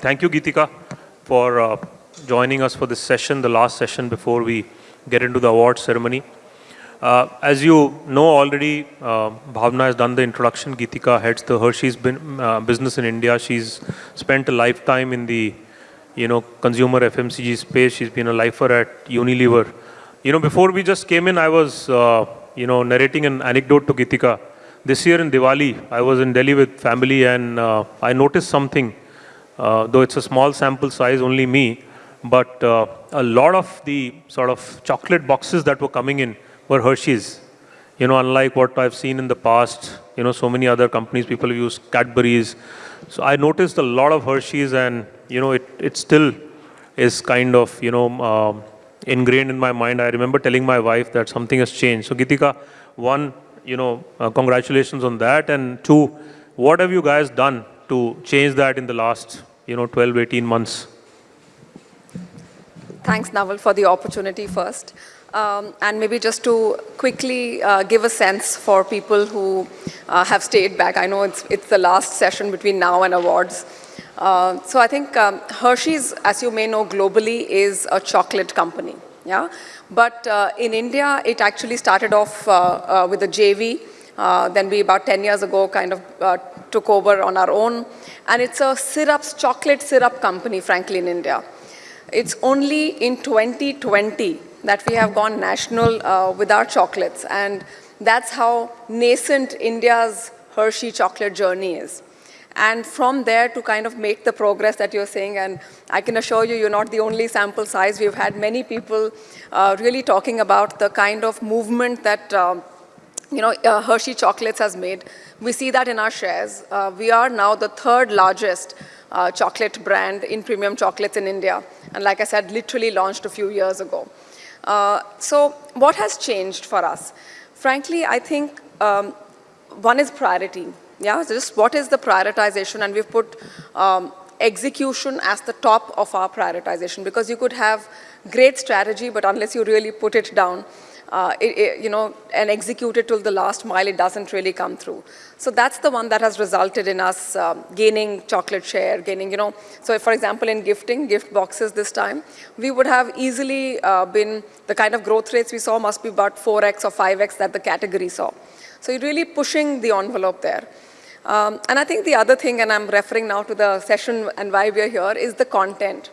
Thank you, Geetika, for uh, joining us for this session, the last session before we get into the award ceremony. Uh, as you know already, uh, Bhavna has done the introduction. Geetika heads the Hershey's bin, uh, business in India. She's spent a lifetime in the, you know, consumer FMCG space. She's been a lifer at Unilever. You know, before we just came in, I was, uh, you know, narrating an anecdote to Geetika. This year in Diwali, I was in Delhi with family and uh, I noticed something, though it's a small sample size, only me, but a lot of the sort of chocolate boxes that were coming in were Hershey's. You know, unlike what I've seen in the past, you know, so many other companies, people use Cadbury's. So I noticed a lot of Hershey's and, you know, it, it still is kind of, you know, uh, ingrained in my mind. I remember telling my wife that something has changed. So Geetika, one, you know, uh, congratulations on that. And two, what have you guys done to change that in the last, you know, 12, 18 months? Thanks, Naval, for the opportunity first. Um, and maybe just to quickly uh, give a sense for people who uh, have stayed back. I know it's, it's the last session between now and awards. Uh, so I think um, Hershey's, as you may know globally, is a chocolate company. Yeah, But uh, in India, it actually started off uh, uh, with a JV. Then we, about 10 years ago, kind of took over on our own. And it's a syrups, chocolate syrup company, frankly, in India. It's only in 2020 that we have gone national uh, with our chocolates. And that's how nascent India's Hershey chocolate journey is. And from there to kind of make the progress that you're saying, and I can assure you, you're not the only sample size. We've had many people uh, really talking about the kind of movement that um, you know, uh, Hershey Chocolates has made. We see that in our shares. Uh, we are now the third largest uh, chocolate brand in premium chocolates in India. And like I said, literally launched a few years ago. Uh, so what has changed for us? Frankly, I think um, one is priority. Yeah, so just what is the prioritization? And we've put um, execution as the top of our prioritization because you could have great strategy, but unless you really put it down, uh, it, it, you know, and execute it till the last mile, it doesn't really come through. So that's the one that has resulted in us um, gaining chocolate share, gaining, you know, so for example, in gifting, gift boxes this time, we would have easily uh, been, the kind of growth rates we saw must be about 4x or 5x that the category saw. So you're really pushing the envelope there. Um, and I think the other thing, and I'm referring now to the session and why we're here, is the content.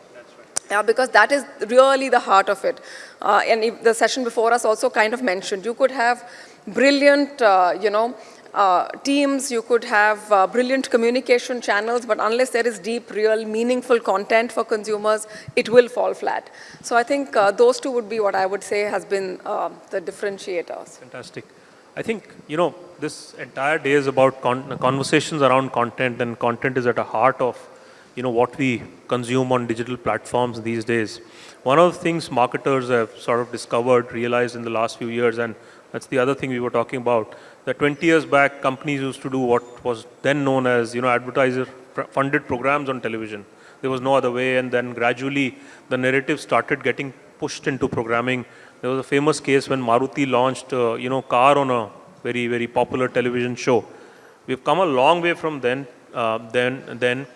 Yeah, because that is really the heart of it. Uh, and the session before us also kind of mentioned, you could have brilliant, uh, you know, uh, teams, you could have uh, brilliant communication channels, but unless there is deep, real, meaningful content for consumers, it will fall flat. So I think uh, those two would be what I would say has been uh, the differentiators. Fantastic. I think, you know, this entire day is about con conversations around content and content is at the heart of you know, what we consume on digital platforms these days. One of the things marketers have sort of discovered, realized in the last few years, and that's the other thing we were talking about, that 20 years back, companies used to do what was then known as, you know, advertiser-funded programs on television. There was no other way, and then gradually the narrative started getting pushed into programming. There was a famous case when Maruti launched, uh, you know, car on a very, very popular television show. We've come a long way from then, uh, then, then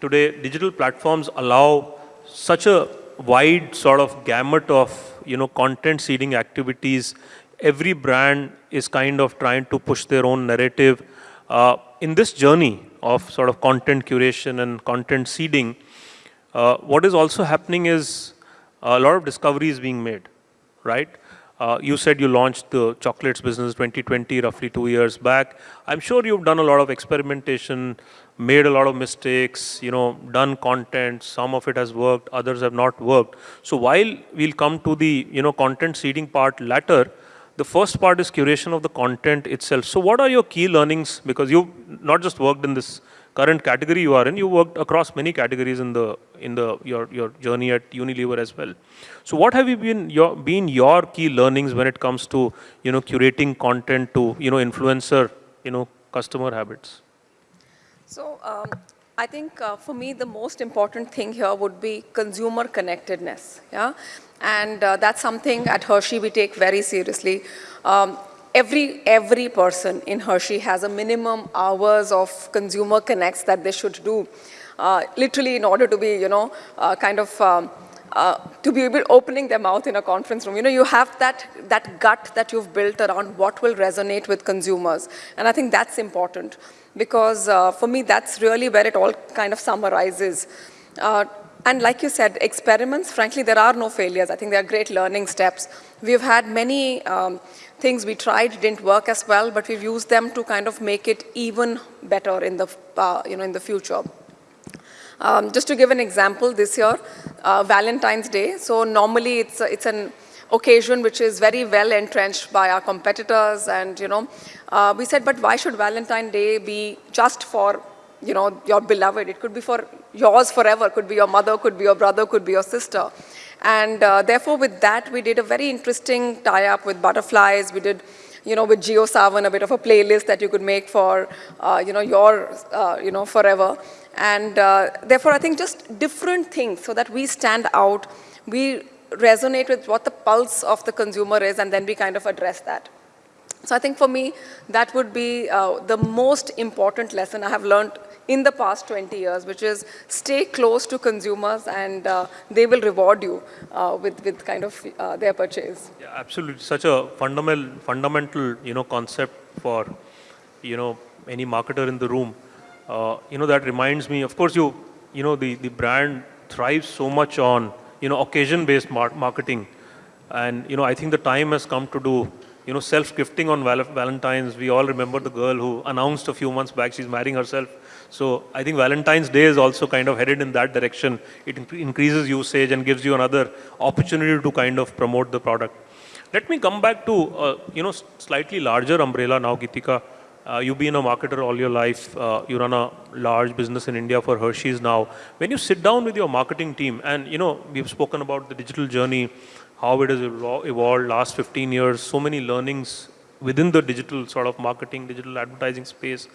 today digital platforms allow such a wide sort of gamut of you know content seeding activities. Every brand is kind of trying to push their own narrative. Uh, in this journey of sort of content curation and content seeding uh, what is also happening is a lot of discoveries being made right? Uh, you said you launched the chocolates business 2020 roughly two years back. I'm sure you've done a lot of experimentation made a lot of mistakes, you know, done content, some of it has worked, others have not worked. So while we'll come to the, you know, content seeding part later, the first part is curation of the content itself. So what are your key learnings? Because you've not just worked in this current category you are in, you worked across many categories in the in the your your journey at Unilever as well. So what have you been your been your key learnings when it comes to you know curating content to you know influencer you know customer habits? So um, I think uh, for me, the most important thing here would be consumer connectedness. Yeah? And uh, that's something at Hershey we take very seriously. Um, every, every person in Hershey has a minimum hours of consumer connects that they should do. uh, literally in order to be, you know, uh, kind of um, uh, to be able opening their mouth in a conference room. You know, you have that, that gut that you've built around what will resonate with consumers. And I think that's important because uh, for me, that's really where it all kind of summarizes. Uh, and like you said, experiments, frankly, there are no failures. I think they are great learning steps. We've had many um, things we tried, didn't work as well, but we've used them to kind of make it even better in the, uh, you know, in the future. Um, just to give an example, this year, uh, Valentine's Day. So normally it's, it's an occasion which is very well entrenched by our competitors and, you know, uh, we said, but why should Valentine's Day be just for, you know, your beloved? It could be for yours forever. Could be your mother, could be your brother, could be your sister. And uh, therefore, with that, we did a very interesting tie-up with butterflies. We did you know, with JioSaavn, a bit of a playlist that you could make for, uh, you know, your, uh, you know, forever. And uh, therefore, I think just different things so that we stand out, we resonate with what the pulse of the consumer is, and then we kind of address that. So I think for me, that would be uh, the most important lesson I have learned in the past 20 years, which is stay close to consumers and uh, they will reward you uh, with, with kind of uh, their purchase. Yeah, absolutely. Such a fundamental, fundamental, you know, concept for, you know, any marketer in the room. Uh, you know, that reminds me, of course, you, you know, the, the brand thrives so much on, you know, occasion-based mar marketing. And, you know, I think the time has come to do you know, self-gifting on Val Valentine's. We all remember the girl who announced a few months back she's marrying herself. So I think Valentine's Day is also kind of headed in that direction. It increases usage and gives you another opportunity to kind of promote the product. Let me come back to, uh, you know, slightly larger umbrella now, Geetika. Uh, you've been a marketer all your life. Uh, you run a large business in India for Hershey's now. When you sit down with your marketing team, and you know, we've spoken about the digital journey, how it has evolved last 15 years, so many learnings within the digital sort of marketing, digital advertising space,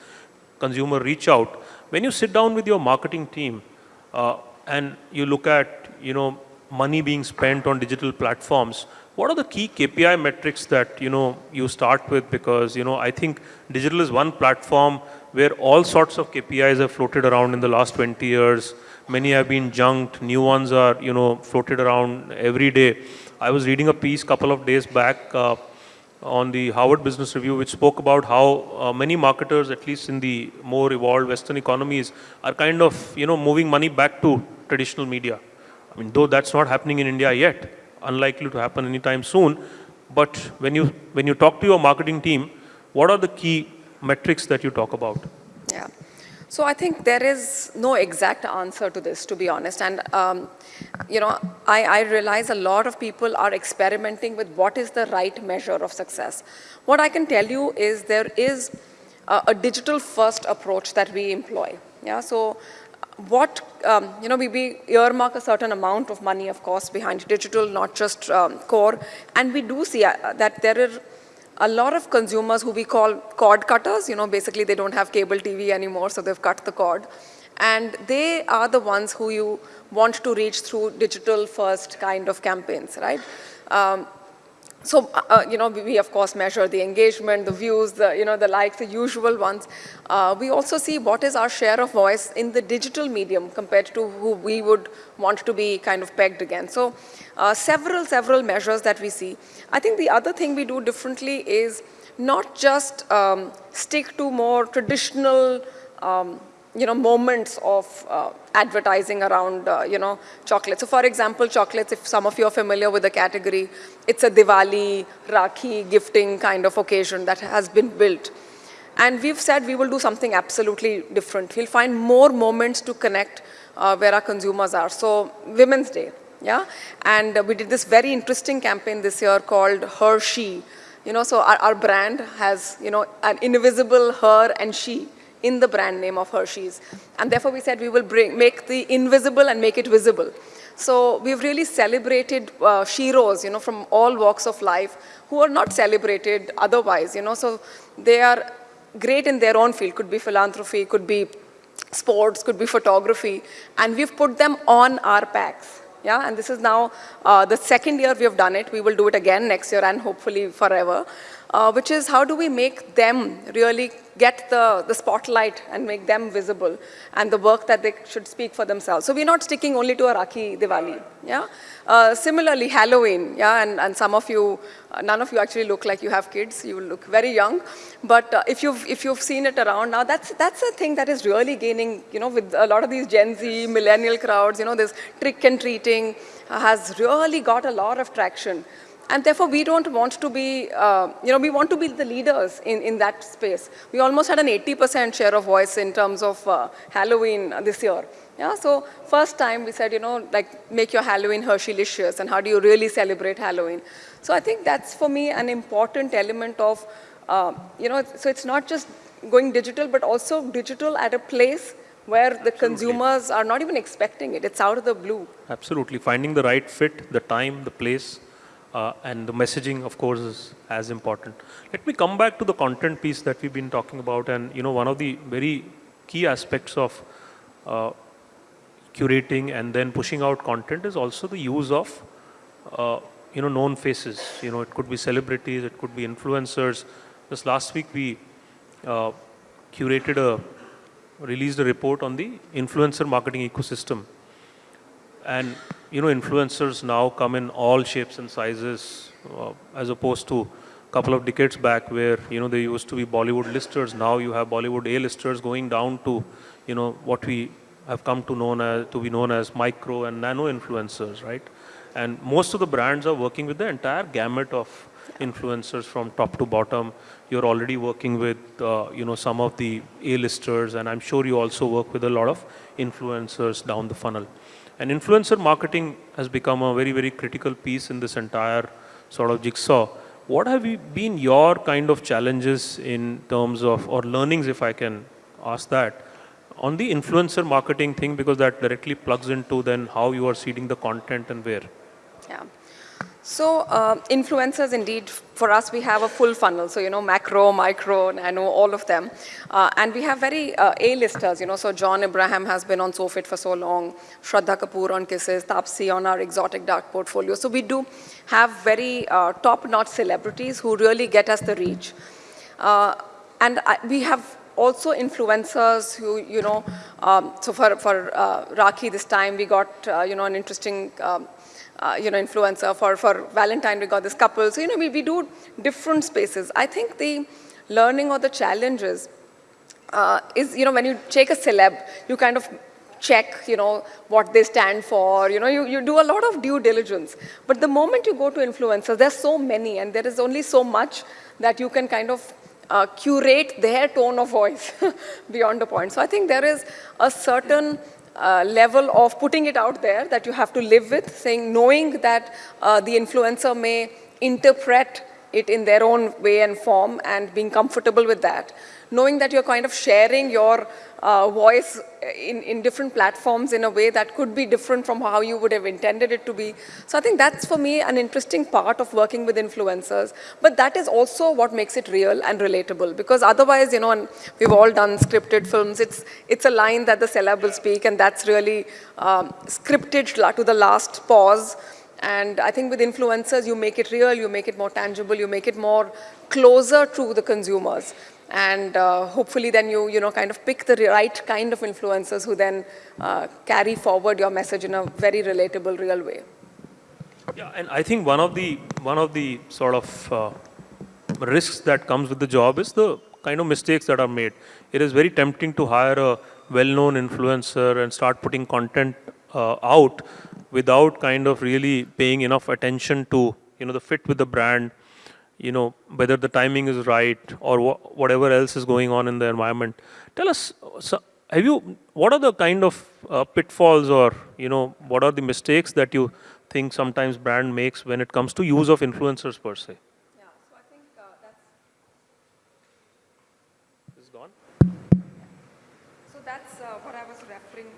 consumer reach out. When you sit down with your marketing team uh, and you look at, you know, money being spent on digital platforms, what are the key KPI metrics that, you know, you start with? Because, you know, I think digital is one platform where all sorts of KPIs have floated around in the last 20 years. Many have been junked, new ones are, you know, floated around every day. I was reading a piece couple of days back uh, on the Harvard Business Review, which spoke about how uh, many marketers, at least in the more evolved Western economies, are kind of, you know, moving money back to traditional media. I mean, though that's not happening in India yet, unlikely to happen anytime soon. But when you, when you talk to your marketing team, what are the key metrics that you talk about? Yeah. So I think there is no exact answer to this, to be honest. And, um, you know, I, I, realize a lot of people are experimenting with what is the right measure of success. What I can tell you is there is a, a digital first approach that we employ. Yeah, so what, um, you know, we, we, earmark a certain amount of money, of course, behind digital, not just um, core. And we do see uh, that there are a lot of consumers who we call cord cutters, you know, basically they don't have cable TV anymore, so they've cut the cord. And they are the ones who you want to reach through digital first kind of campaigns, right? Um, so, uh, uh, you know, we, of course measure the engagement, the views, the, you know, the likes, the usual ones. Uh, we also see what is our share of voice in the digital medium compared to who we would want to be kind of pegged against. So, uh, several, several measures that we see. I think the other thing we do differently is not just um, stick to more traditional um, you know, moments of uh, advertising around, uh, you know, chocolate. So for example, chocolates, if some of you are familiar with the category, it's a Diwali, Rakhi, gifting kind of occasion that has been built. And we've said we will do something absolutely different. We'll find more moments to connect uh, where our consumers are. So Women's Day, yeah? And we did this very interesting campaign this year called Hershey. You know, so our, our brand has, you know, an invisible her and she in the brand name of Hershey's. And therefore we said we will bring, make the invisible and make it visible. So we've really celebrated uh, sheroes, you know, from all walks of life who are not celebrated otherwise, you know. So they are great in their own field. Could be philanthropy, could be sports, could be photography. And we've put them on our packs. Yeah, and this is now uh, the second year we have done it. We will do it again next year and hopefully forever. Uh, which is how do we make them really get the, the spotlight and make them visible and the work that they should speak for themselves. So we're not sticking only to a Rakhi Diwali, yeah? Uh, similarly, Halloween, yeah, and, and some of you, uh, none of you actually look like you have kids, you look very young, but uh, if, you've, if you've seen it around now, that's, that's a thing that is really gaining, you know, with a lot of these Gen Z, millennial crowds, you know, this trick and treating has really got a lot of traction. And therefore, we don't want to be, uh, you know, we want to be the leaders in, in that space. We almost had an 80% share of voice in terms of uh, Halloween this year. Yeah, so first time we said, you know, like make your Halloween Hershey-licious and how do you really celebrate Halloween? So I think that's for me an important element of, uh, you know, so it's not just going digital, but also digital at a place where the Absolutely. consumers are not even expecting it. It's out of the blue. Absolutely. Finding the right fit, the time, the place, uh, and the messaging, of course, is as important. Let me come back to the content piece that we've been talking about. And, you know, one of the very key aspects of uh, curating and then pushing out content is also the use of, uh, you know, known faces. You know, it could be celebrities, it could be influencers. Just last week, we uh, curated a, released a report on the influencer marketing ecosystem. And you know, influencers now come in all shapes and sizes, uh, as opposed to a couple of decades back where, you know, they used to be Bollywood listers. Now you have Bollywood A-listers going down to, you know, what we have come to known as, to be known as micro and nano influencers, right? And most of the brands are working with the entire gamut of influencers from top to bottom. You're already working with, uh, you know, some of the A-listers, and I'm sure you also work with a lot of influencers down the funnel. And influencer marketing has become a very, very critical piece in this entire sort of jigsaw. What have been your kind of challenges in terms of, or learnings if I can ask that, on the influencer marketing thing because that directly plugs into then how you are seeding the content and where? Yeah. So uh, influencers, indeed, for us, we have a full funnel. So, you know, macro, micro, nano, all of them. Uh, and we have very uh, A-listers, you know, so John Abraham has been on SoFit for so long, Shraddha Kapoor on Kisses, Taapsee on our exotic dark portfolio. So we do have very uh, top-notch celebrities who really get us the reach. Uh, and I, we have also influencers who, you know, um, so for, for uh, Rakhi this time, we got, you know, an interesting um, uh, you know, influencer. For, for Valentine, we got this couple. So, you know, we, we do different spaces. I think the learning or the challenges uh, is, you know, when you take a celeb, you kind of check, you know, what they stand for, you know, you, you do a lot of due diligence. But the moment you go to influencers, there's so many and there is only so much that you can kind of uh, curate their tone of voice beyond a point. So I think there is a certain uh, level of putting it out there that you have to live with, saying, knowing that uh, the influencer may interpret it in their own way and form and being comfortable with that. Knowing that you're kind of sharing your uh, voice in, in different platforms in a way that could be different from how you would have intended it to be. So I think that's for me an interesting part of working with influencers. But that is also what makes it real and relatable because otherwise, you know, and we've all done scripted films, it's, it's a line that the celeb will speak and that's really um, scripted to the last pause. And I think with influencers, you make it real, you make it more tangible, you make it more closer to the consumers. And uh, hopefully then you, you know, kind of pick the right kind of influencers who then uh, carry forward your message in a very relatable, real way. Yeah, and I think one of the, one of the sort of uh, risks that comes with the job is the kind of mistakes that are made. It is very tempting to hire a well-known influencer and start putting content out without kind of really paying enough attention to, you know, the fit with the brand, you know, whether the timing is right or wh whatever else is going on in the environment. Tell us, so have you, what are the kind of uh, pitfalls or, you know, what are the mistakes that you think sometimes brand makes when it comes to use of influencers per se? Yeah, so I think uh, that's... Is gone? So that's uh, what I was referring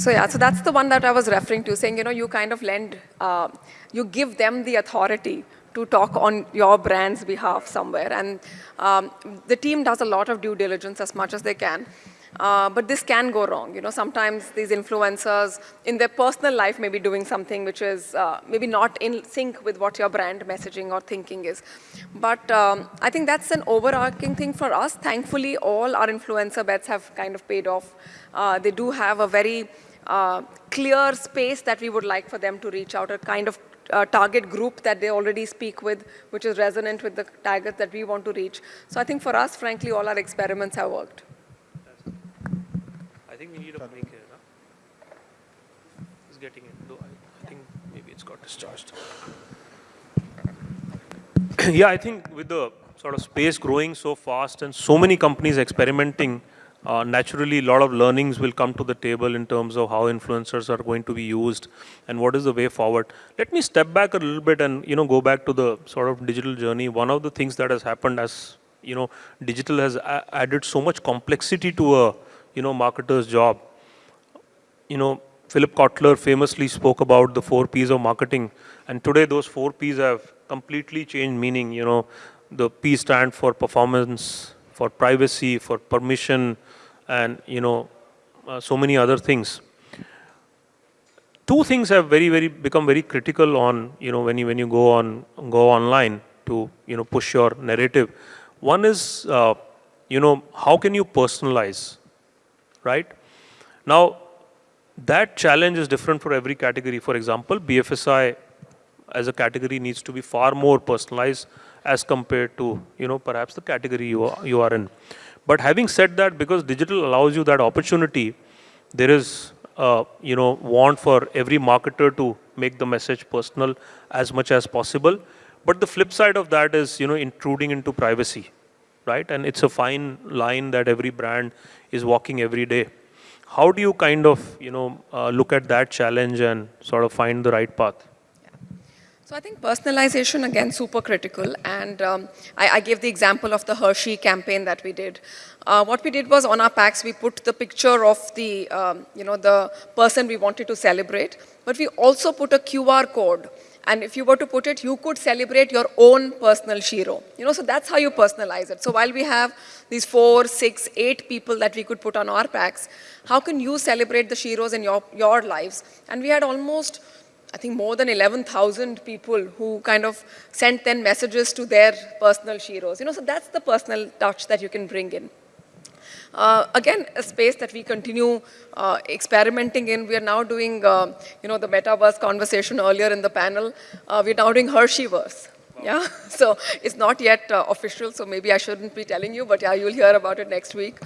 So yeah, so that's the one that I was referring to, saying, you know, you kind of lend, uh, you give them the authority to talk on your brand's behalf somewhere. And um, the team does a lot of due diligence as much as they can. Uh, but this can go wrong. You know, sometimes these influencers in their personal life may be doing something which is uh, maybe not in sync with what your brand messaging or thinking is. But um, I think that's an overarching thing for us. Thankfully, all our influencer bets have kind of paid off. Uh, they do have a very uh, clear space that we would like for them to reach out, a kind of uh, target group that they already speak with, which is resonant with the target that we want to reach. So I think for us, frankly, all our experiments have worked. I think we need a mic here. Huh? It's getting in. Though I, I think maybe it's got discharged. yeah, I think with the sort of space growing so fast and so many companies experimenting, uh, naturally a lot of learnings will come to the table in terms of how influencers are going to be used and what is the way forward. Let me step back a little bit and you know go back to the sort of digital journey. One of the things that has happened as you know digital has added so much complexity to a you know marketer's job. You know Philip Kotler famously spoke about the four P's of marketing and today those four P's have completely changed meaning. You know the P stand for performance, for privacy, for permission, and you know uh, so many other things. Two things have very very become very critical on you know when you when you go on go online to you know push your narrative. One is uh, you know how can you personalize right? Now that challenge is different for every category. For example bfsi as a category needs to be far more personalized as compared to you know perhaps the category you are, you are in but having said that, because digital allows you that opportunity, there is uh, you know want for every marketer to make the message personal as much as possible. But the flip side of that is you know intruding into privacy, right? And it's a fine line that every brand is walking every day. How do you kind of you know uh, look at that challenge and sort of find the right path? So I think personalization, again, super critical. And um, I, I, gave the example of the Hershey campaign that we did. Uh, what we did was on our packs, we put the picture of the, um, you know, the person we wanted to celebrate, but we also put a QR code. And if you were to put it, you could celebrate your own personal Shero. You know, so that's how you personalize it. So while we have these four, six, eight people that we could put on our packs, how can you celebrate the Sheroes in your, your lives? And we had almost I think more than 11,000 people who kind of sent then messages to their personal Sheroes. You know, so that's the personal touch that you can bring in. Uh, again, a space that we continue uh, experimenting in. We are now doing, uh, you know, the metaverse conversation earlier in the panel. Uh, we're now doing Hersheyverse. Wow. Yeah, so it's not yet uh, official, so maybe I shouldn't be telling you, but yeah, you'll hear about it next week.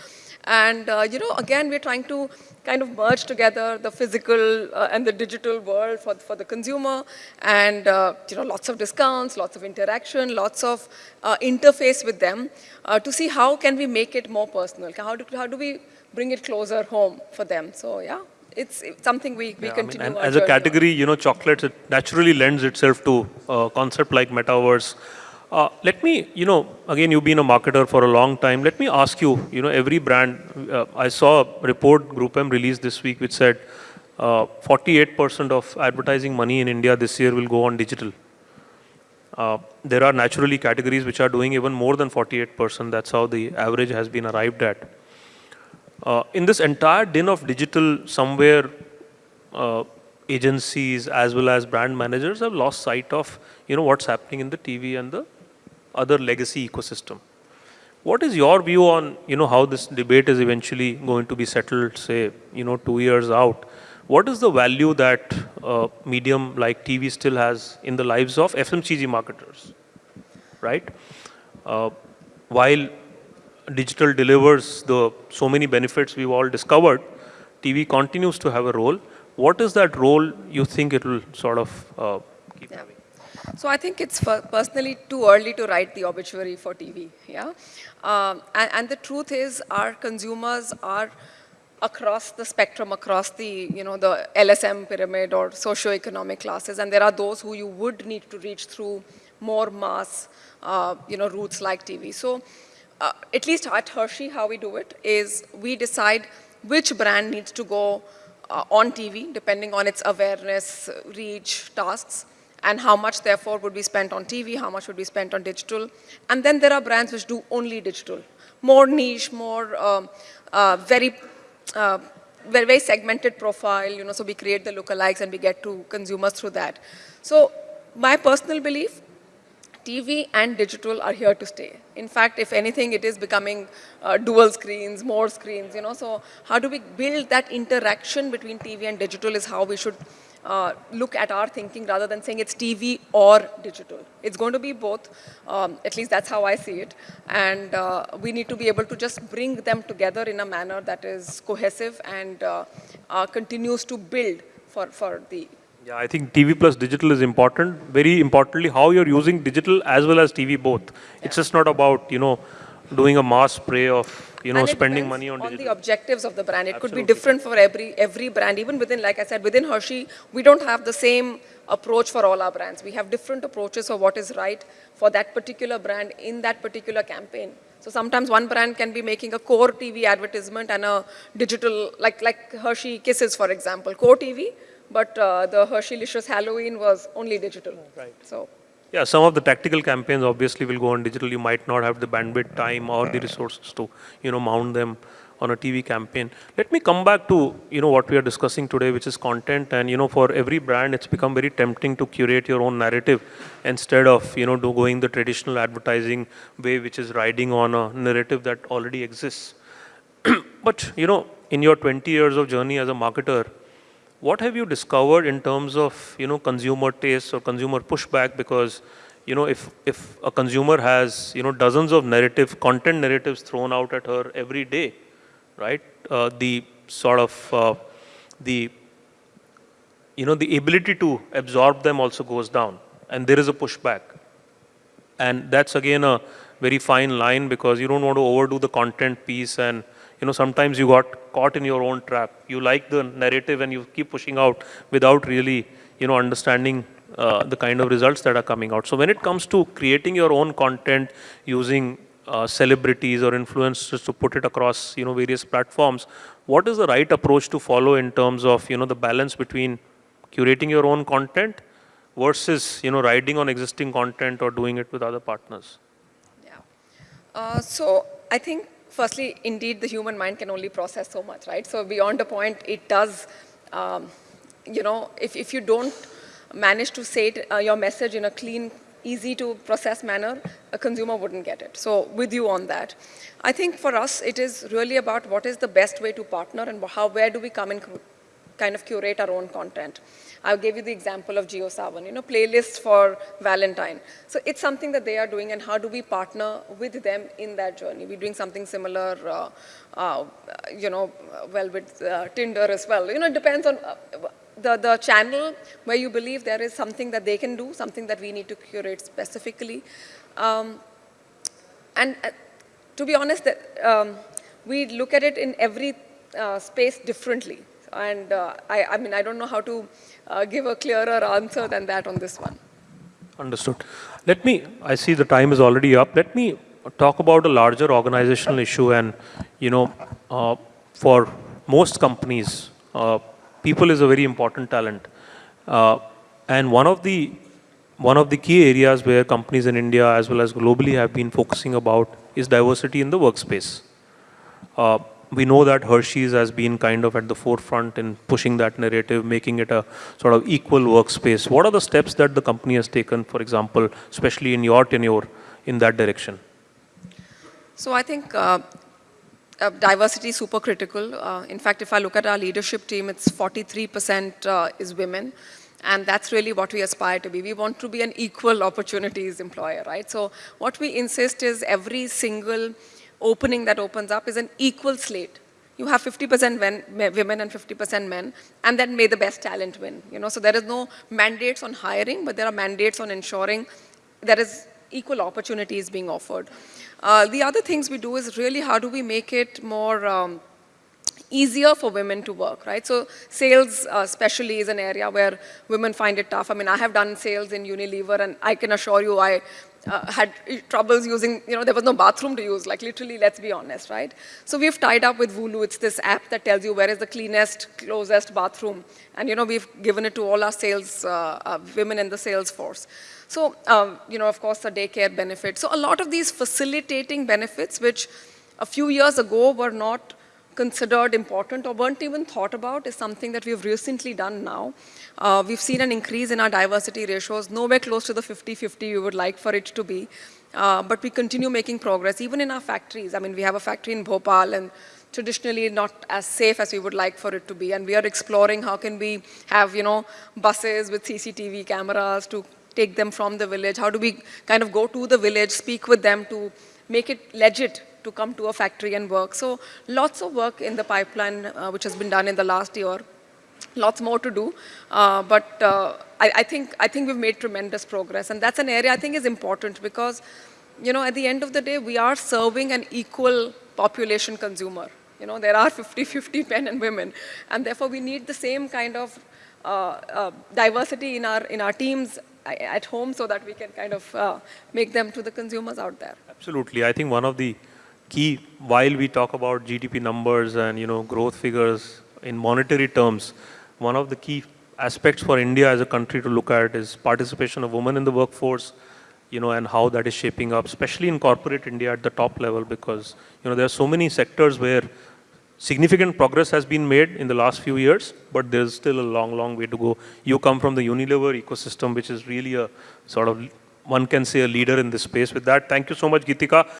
And, uh, you know, again, we're trying to kind of merge together the physical uh, and the digital world for, for the consumer and, uh, you know, lots of discounts, lots of interaction, lots of uh, interface with them uh, to see how can we make it more personal? How do, how do we bring it closer home for them? So, yeah. It's, it's something we, we yeah, continue. I mean, and as a category, on. you know, chocolates, it naturally lends itself to a concept like metaverse. Uh, let me, you know, again, you've been a marketer for a long time. Let me ask you, you know, every brand, uh, I saw a report GroupM released this week which said 48% uh, of advertising money in India this year will go on digital. Uh, there are naturally categories which are doing even more than 48%. That's how the average has been arrived at. Uh, in this entire din of digital, somewhere agencies as well as brand managers have lost sight of you know what's happening in the TV and the other legacy ecosystem. What is your view on, you know, how this debate is eventually going to be settled, say, you know, two years out? What is the value that uh, medium like TV still has in the lives of FMCG marketers, right? Uh, while digital delivers the so many benefits we've all discovered, TV continues to have a role. What is that role you think it will sort of uh, keep yeah. having? So I think it's personally too early to write the obituary for TV. Yeah, um, and, and, the truth is, our consumers are across the spectrum, across the you know the LSM pyramid or socio-economic classes, and there are those who you would need to reach through more mass, uh, you know, routes like TV. So. Uh, at least at Hershey, how we do it is we decide which brand needs to go uh, on TV, depending on its awareness, reach, tasks and how much therefore would be spent on TV, how much would be spent on digital. And then there are brands which do only digital. more niche, more um, uh, very, uh, very, very segmented profile, you know, so we create the lookalikes and we get to consumers through that. So my personal belief, TV and digital are here to stay. In fact, if anything, it is becoming uh, dual screens, more screens, you know. So how do we build that interaction between TV and digital is how we should uh, look at our thinking rather than saying it's TV or digital. It's going to be both, um, at least that's how I see it. And uh, we need to be able to just bring them together in a manner that is cohesive and uh, uh continues to build for, for the yeah, I think TV plus digital is important. Very importantly, how you're using digital as well as TV both. Yeah. It's just not about, you know, doing a mass spray of, you know, spending money on, on the objectives of the brand. It Absolutely. could be different for every, every brand. Even within, like I said, within Hershey, we don't have the same approach for all our brands. We have different approaches for what is right for that particular brand in that particular campaign. So sometimes one brand can be making a core TV advertisement and a digital, like, like Hershey Kisses, for example, core TV, but uh, the Hershey-licious Halloween was only digital. Right. So. Yeah, some of the tactical campaigns obviously will go on digital. You might not have the bandwidth, time, or the hmm. resources to, you know, mount them on a TV campaign. Let me come back to, you know, what we are discussing today, which is content. And, you know, for every brand, it's become very tempting to curate your own narrative instead of, you know, do going the traditional advertising way, which is riding on a narrative that already exists. but, you know, in your 20 years of journey as a marketer, what have you discovered in terms of you know consumer taste or consumer pushback? Because you know if if a consumer has you know dozens of narrative content narratives thrown out at her every day, right? Uh, the sort of uh, the you know the ability to absorb them also goes down, and there is a pushback, and that's again a very fine line because you don't want to overdo the content piece and you know, sometimes you got caught in your own trap. You like the narrative and you keep pushing out without really, you know, understanding uh, the kind of results that are coming out. So when it comes to creating your own content using uh, celebrities or influencers to put it across, you know, various platforms, what is the right approach to follow in terms of, you know, the balance between curating your own content versus, you know, riding on existing content or doing it with other partners? Yeah. Uh, so I think firstly, indeed, the human mind can only process so much, right? So beyond a point, it does, um, you know, if, if you don't manage to say it, uh, your message in a clean, easy to process manner, a consumer wouldn't get it. So with you on that. I think for us, it is really about what is the best way to partner and how, where do we come and kind of curate our own content. I gave you the example of JioSaavn, you know, playlists for Valentine. So it's something that they are doing and how do we partner with them in that journey? We're doing something similar, uh, uh, you know, well with uh, Tinder as well. You know, it depends on uh, the, the channel where you believe there is something that they can do, something that we need to curate specifically. Um, and uh, to be honest, that, um, we look at it in every uh, space differently. And uh, I, I mean, I don't know how to uh, give a clearer answer than that on this one. Understood. Let me, I see the time is already up. Let me talk about a larger organizational issue and, you know, uh, for most companies, uh, people is a very important talent. Uh, and one of the one of the key areas where companies in India as well as globally have been focusing about is diversity in the workspace. Uh, we know that Hershey's has been kind of at the forefront in pushing that narrative, making it a sort of equal workspace. What are the steps that the company has taken, for example, especially in your tenure, in that direction? So I think uh, uh, diversity is super critical. Uh, in fact, if I look at our leadership team, it's 43% uh, is women. And that's really what we aspire to be. We want to be an equal opportunities employer, right? So what we insist is every single opening that opens up is an equal slate. You have 50% women and 50% men, and then may the best talent win. You know, so there is no mandates on hiring, but there are mandates on ensuring there is equal opportunities being offered. Uh, the other things we do is really how do we make it more um, easier for women to work, right? So sales uh, especially is an area where women find it tough. I mean, I have done sales in Unilever and I can assure you I uh, had troubles using, you know, there was no bathroom to use, like literally, let's be honest, right? So we've tied up with Woloo. It's this app that tells you where is the cleanest, closest bathroom. And, you know, we've given it to all our sales, uh, uh, women in the sales force. So, um, you know, of course, the daycare benefit. So a lot of these facilitating benefits, which a few years ago were not considered important or weren't even thought about is something that we've recently done now. Uh, we've seen an increase in our diversity ratios, nowhere close to the 50-50 we would like for it to be. Uh, but we continue making progress, even in our factories. I mean, we have a factory in Bhopal and traditionally not as safe as we would like for it to be. And we are exploring how can we have, you know, buses with CCTV cameras to take them from the village? How do we kind of go to the village, speak with them to make it legit to come to a factory and work? So lots of work in the pipeline, uh, which has been done in the last year. Lots more to do, uh, but uh, I, I, think, I think we've made tremendous progress. And that's an area I think is important because, you know, at the end of the day, we are serving an equal population consumer. You know, there are 50-50 men and women, and therefore we need the same kind of uh, uh, diversity in our, in our teams at home so that we can kind of uh, make them to the consumers out there. Absolutely. I think one of the key, while we talk about GDP numbers and, you know, growth figures in monetary terms, one of the key aspects for India as a country to look at is participation of women in the workforce, you know, and how that is shaping up, especially in corporate India at the top level, because, you know, there are so many sectors where significant progress has been made in the last few years, but there's still a long, long way to go. You come from the Unilever ecosystem, which is really a sort of, one can say a leader in this space. With that, thank you so much, Geetika.